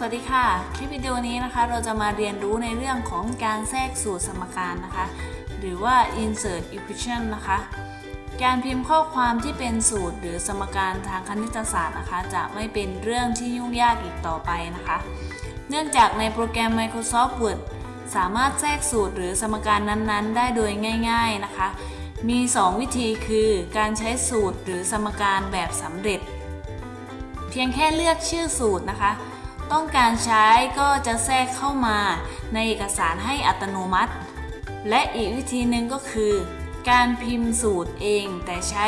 สวัสดีค่ะ คลิปวิดีโอนี้นะคะ เราจะมาเรียนรู้ในเรื่องของการแทรกสูตรสมการนะคะ หรือว่า insert equation นะคะ การพิมพ์ข้อความที่เป็นสูตรหรือสมการทางคณิตศาสตร์นะคะ จะไม่เป็นเรื่องที่ยุ่งยากอีกต่อไปนะคะ เนื่องจากในโปรแกรม Microsoft Word สามารถแทรกสูตรหรือสมการนั้นๆ ได้โดยง่าย ๆนะคะ มี 2 วิธีคือการใช้สูตรหรือสมการแบบสำเร็จ เพียงแค่เลือกชื่อสูตรนะคะ ต้องการใช้ก็จะแทรกเข้ามาในเอกสารให้อัตโนมัติ และอีกวิธีหนึ่งก็คือ การพิมพ์สูตรเอง แต่ใช้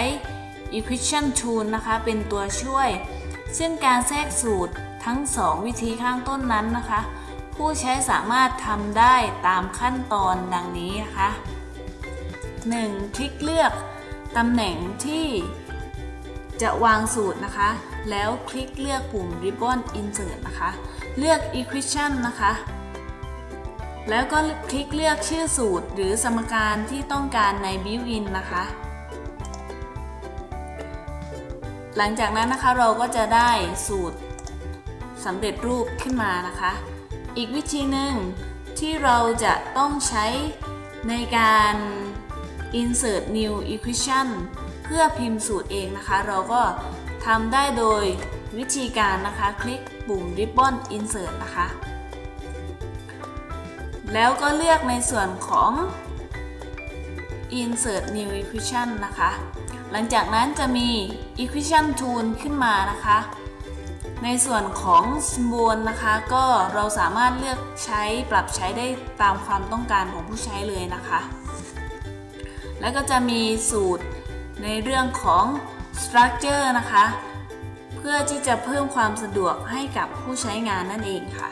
equation tool นะคะเป็นตัวช่วย ซึ่งการแทรกสูตรทั้ง 2 วิธีข้างต้นนั้นนะคะ ผู้ใช้สามารถทำได้ตามขั้นตอนดังนี้นะคะ 1. คลิกเลือกตำแหน่งที่ จะวางสูตรนะคะ แล้วคลิกเลือกปุ่ม Ribbon Insert นะคะ เลือก Equation นะคะ แล้วก็คลิกเลือกชื่อสูตรหรือสมการที่ต้องการใน Built-in นะคะ หลังจากนั้นนะคะเราก็จะได้สูตรสำเร็จรูปขึ้นมานะคะ อีกวิธีหนึ่งที่เราจะต้องใช้ในการ insert new equation พื่อพิมพ์สูตรเองนะคะ เราก็ทำได้โดยวิธีการนะคะ คลิกปุ่ม ribbon insert นะคะ แล้วก็เลือกในส่วนของ insert new equation นะคะ หลังจากนั้นจะมี equation tool ขึ้นมานะคะ ในส่วนของ symbol นะคะ ก็เราสามารถเลือกใช้ปรับใช้ได้ตามความต้องการของผู้ใช้เลยนะคะ แล้วก็จะมีสูตร ในเรื่องของ structure นะคะ เพื่อที่จะเพิ่มความสะดวกให้กับผู้ใช้งานนั่นเองค่ะ